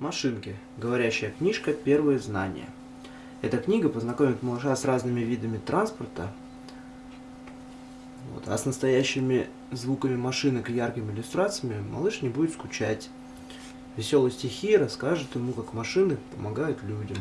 Машинки. Говорящая книжка «Первые знания». Эта книга познакомит малыша с разными видами транспорта, вот, а с настоящими звуками машинок и яркими иллюстрациями малыш не будет скучать. Веселые стихи расскажут ему, как машины помогают людям.